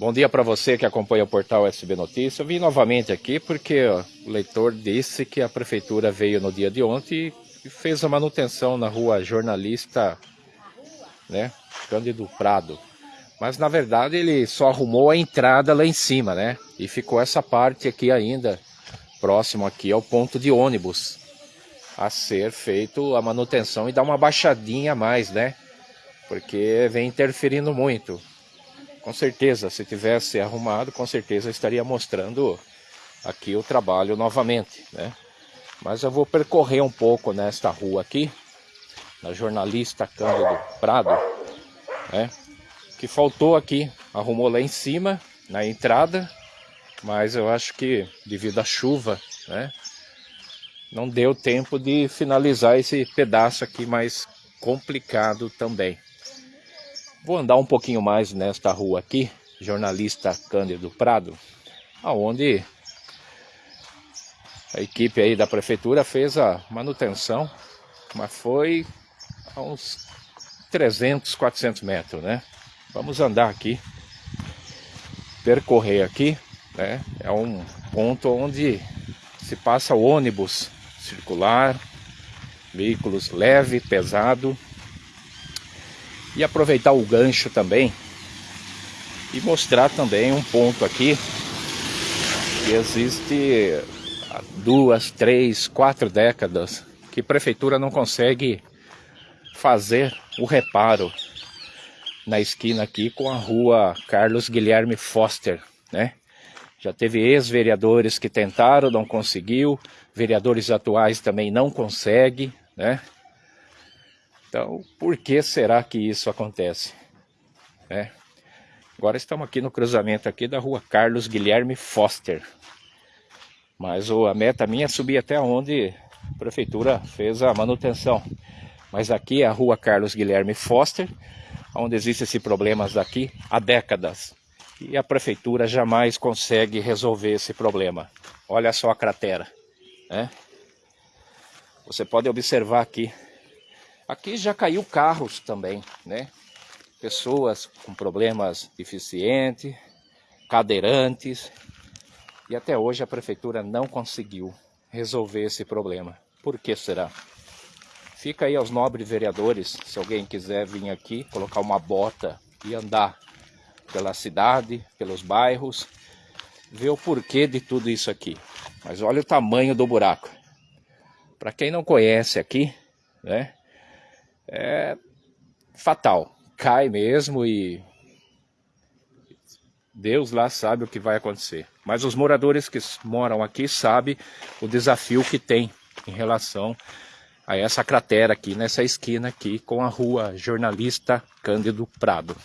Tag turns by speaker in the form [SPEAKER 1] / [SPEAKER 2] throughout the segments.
[SPEAKER 1] Bom dia para você que acompanha o portal SB Notícias. Eu vim novamente aqui porque o leitor disse que a prefeitura veio no dia de ontem e fez a manutenção na rua Jornalista, né, Cândido Prado. Mas na verdade ele só arrumou a entrada lá em cima, né? E ficou essa parte aqui ainda, próximo aqui ao ponto de ônibus, a ser feito a manutenção e dar uma baixadinha a mais, né? Porque vem interferindo muito. Com certeza, se tivesse arrumado, com certeza estaria mostrando aqui o trabalho novamente, né? Mas eu vou percorrer um pouco nesta rua aqui, na jornalista Cândido Prado, né? Que faltou aqui, arrumou lá em cima, na entrada, mas eu acho que devido à chuva, né? Não deu tempo de finalizar esse pedaço aqui mais complicado também. Vou andar um pouquinho mais nesta rua aqui, jornalista Cândido Prado, aonde a equipe aí da prefeitura fez a manutenção, mas foi a uns 300, 400 metros, né? Vamos andar aqui, percorrer aqui, né? É um ponto onde se passa ônibus circular, veículos leve, pesado, e aproveitar o gancho também e mostrar também um ponto aqui que existe há duas, três, quatro décadas que a prefeitura não consegue fazer o reparo na esquina aqui com a rua Carlos Guilherme Foster, né? Já teve ex-vereadores que tentaram, não conseguiu, vereadores atuais também não conseguem, né? Então, por que será que isso acontece? É. Agora estamos aqui no cruzamento aqui da rua Carlos Guilherme Foster. Mas a meta minha é subir até onde a prefeitura fez a manutenção. Mas aqui é a rua Carlos Guilherme Foster, onde existem esses problemas daqui há décadas. E a prefeitura jamais consegue resolver esse problema. Olha só a cratera. Né? Você pode observar aqui Aqui já caiu carros também, né? Pessoas com problemas deficientes, cadeirantes. E até hoje a prefeitura não conseguiu resolver esse problema. Por que será? Fica aí aos nobres vereadores, se alguém quiser vir aqui, colocar uma bota e andar pela cidade, pelos bairros, ver o porquê de tudo isso aqui. Mas olha o tamanho do buraco. Para quem não conhece aqui, né? É fatal. Cai mesmo e Deus lá sabe o que vai acontecer. Mas os moradores que moram aqui sabem o desafio que tem em relação a essa cratera aqui, nessa esquina aqui, com a rua Jornalista Cândido Prado.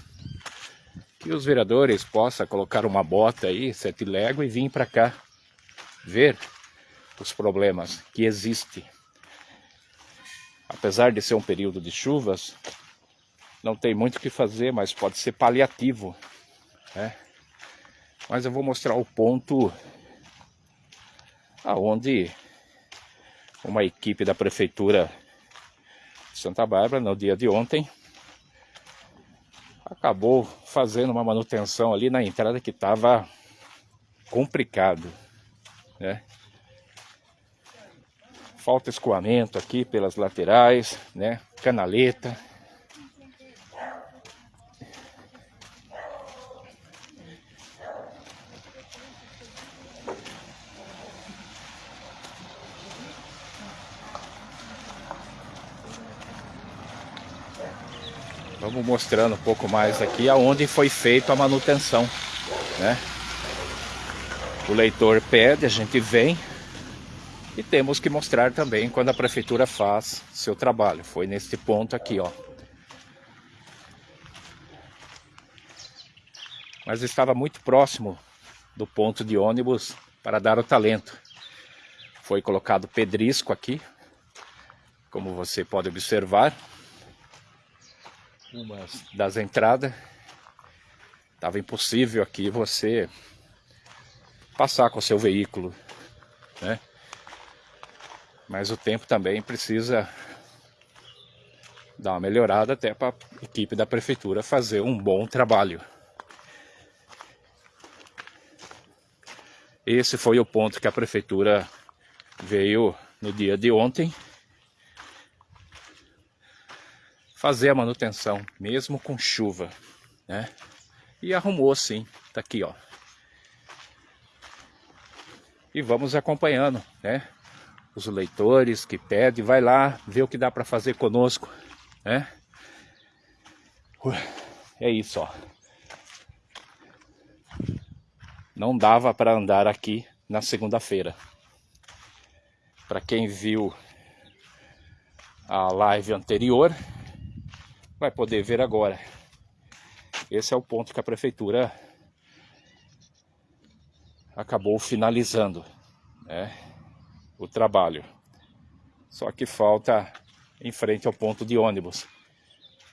[SPEAKER 1] Que os vereadores possam colocar uma bota aí, sete léguas, e vir para cá ver os problemas que existem apesar de ser um período de chuvas, não tem muito o que fazer, mas pode ser paliativo. Né? Mas eu vou mostrar o ponto aonde uma equipe da prefeitura de Santa Bárbara, no dia de ontem, acabou fazendo uma manutenção ali na entrada que estava complicado, né? Falta escoamento aqui pelas laterais, né? Canaleta. Vamos mostrando um pouco mais aqui aonde foi feita a manutenção, né? O leitor pede, a gente vem, e temos que mostrar também quando a prefeitura faz seu trabalho. Foi nesse ponto aqui, ó. Mas estava muito próximo do ponto de ônibus para dar o talento. Foi colocado pedrisco aqui, como você pode observar. Uma das entradas. Estava impossível aqui você passar com o seu veículo, né? Mas o tempo também precisa dar uma melhorada até para a equipe da prefeitura fazer um bom trabalho. Esse foi o ponto que a prefeitura veio no dia de ontem fazer a manutenção, mesmo com chuva, né? E arrumou sim, tá aqui, ó. E vamos acompanhando, né? Os leitores que pedem, vai lá, ver o que dá para fazer conosco né? É isso, ó. Não dava para andar aqui na segunda-feira. Para quem viu a live anterior, vai poder ver agora. Esse é o ponto que a prefeitura acabou finalizando, né? O trabalho. Só que falta em frente ao ponto de ônibus,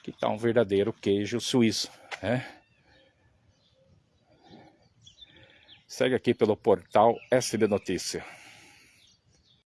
[SPEAKER 1] que está um verdadeiro queijo suíço, né? Segue aqui pelo portal SB Notícia.